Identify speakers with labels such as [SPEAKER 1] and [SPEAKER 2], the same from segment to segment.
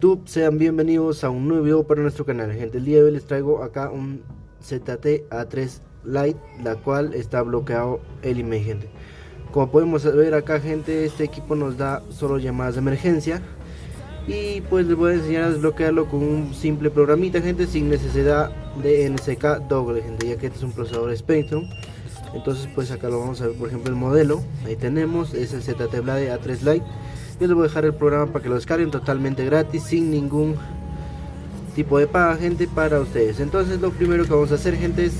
[SPEAKER 1] YouTube, sean bienvenidos a un nuevo video para nuestro canal. Gente, el día de hoy les traigo acá un ZT A3 Lite, la cual está bloqueado el email gente. Como podemos ver acá gente, este equipo nos da solo llamadas de emergencia. Y pues les voy a enseñar a desbloquearlo con un simple programita gente sin necesidad de NSK doble gente ya que este es un procesador Spectrum. Entonces pues acá lo vamos a ver por ejemplo el modelo. Ahí tenemos es el ZT Blade A3 Lite yo les voy a dejar el programa para que lo descarguen totalmente gratis sin ningún tipo de paga gente para ustedes. Entonces lo primero que vamos a hacer gente es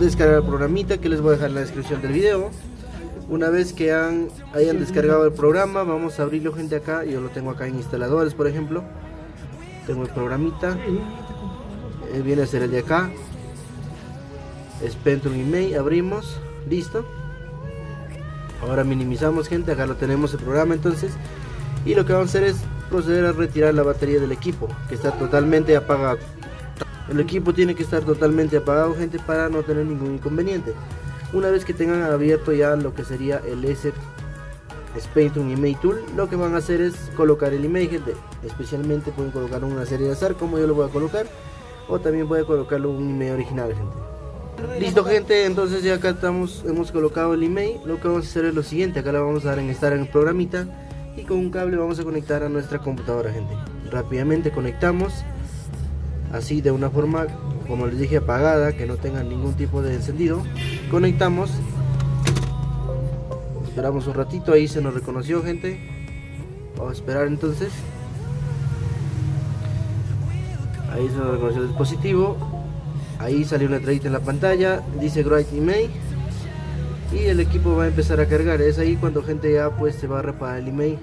[SPEAKER 1] descargar el programita que les voy a dejar en la descripción del video. Una vez que hayan descargado el programa vamos a abrirlo gente acá. Yo lo tengo acá en instaladores por ejemplo. Tengo el programita. Eh, viene a ser el de acá. Spectrum Email abrimos. Listo ahora minimizamos gente acá lo tenemos el programa entonces y lo que vamos a hacer es proceder a retirar la batería del equipo que está totalmente apagado. El equipo tiene que estar totalmente apagado gente para no tener ningún inconveniente. Una vez que tengan abierto ya lo que sería el S Spectrum Email Tool lo que van a hacer es colocar el email gente. Especialmente pueden colocar una serie de azar como yo lo voy a colocar o también puede colocarlo un email original gente Listo gente, entonces ya acá estamos, hemos colocado el email. Lo que vamos a hacer es lo siguiente, acá le vamos a dar en estar en el programita Y con un cable vamos a conectar a nuestra computadora gente. Rápidamente conectamos Así de una forma, como les dije, apagada, que no tenga ningún tipo de encendido. Conectamos. Esperamos un ratito, ahí se nos reconoció gente. Vamos a esperar entonces. Ahí se nos reconoció el dispositivo ahí salió una letrita en la pantalla dice Great Email y el equipo va a empezar a cargar. Es ahí cuando gente ya pues se va a reparar el email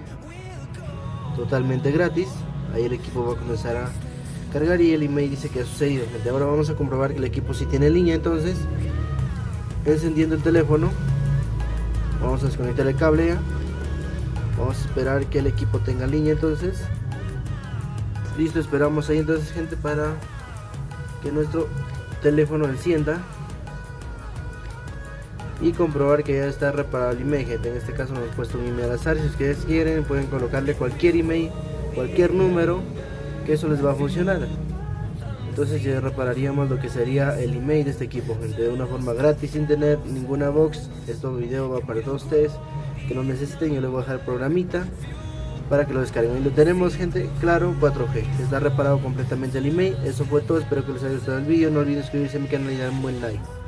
[SPEAKER 1] totalmente gratis. Ahí el equipo va a comenzar a cargar y el email dice que ha sucedido. Ahora vamos a comprobar que el equipo si tiene línea entonces encendiendo el teléfono vamos a desconectar el cable ya vamos a esperar que el equipo tenga línea entonces. Listo esperamos ahí entonces gente para que nuestro teléfono encienda y comprobar que ya está reparado el email. En este caso nos hemos puesto un email al azar. Si ustedes quieren pueden colocarle cualquier email cualquier número que eso les va a funcionar. Entonces ya repararíamos lo que sería el email de este equipo gente de una forma gratis sin tener ninguna box. Este video va para todos ustedes que lo necesiten yo les voy a dejar el programita para que lo descarguen. Y lo tenemos gente, claro, 4G. Está reparado completamente el email. Eso fue todo, espero que les haya gustado el vídeo. No olviden suscribirse a mi canal y dar un buen like.